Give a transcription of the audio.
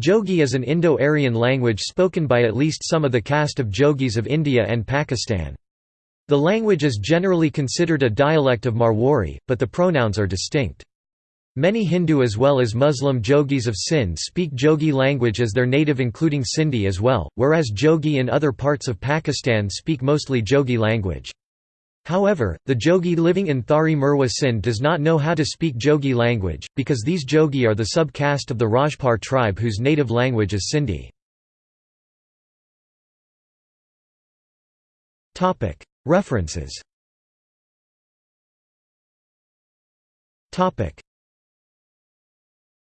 Jogi is an Indo-Aryan language spoken by at least some of the caste of Jogis of India and Pakistan. The language is generally considered a dialect of Marwari, but the pronouns are distinct. Many Hindu as well as Muslim Jogis of Sindh speak Jogi language as their native including Sindhi as well, whereas Jogi in other parts of Pakistan speak mostly Jogi language. However, the Jogi living in Thari Mirwah Sindh does not know how to speak Jogi language, because these Jogi are the sub-caste of the Rajpar tribe whose native language is Sindhi. References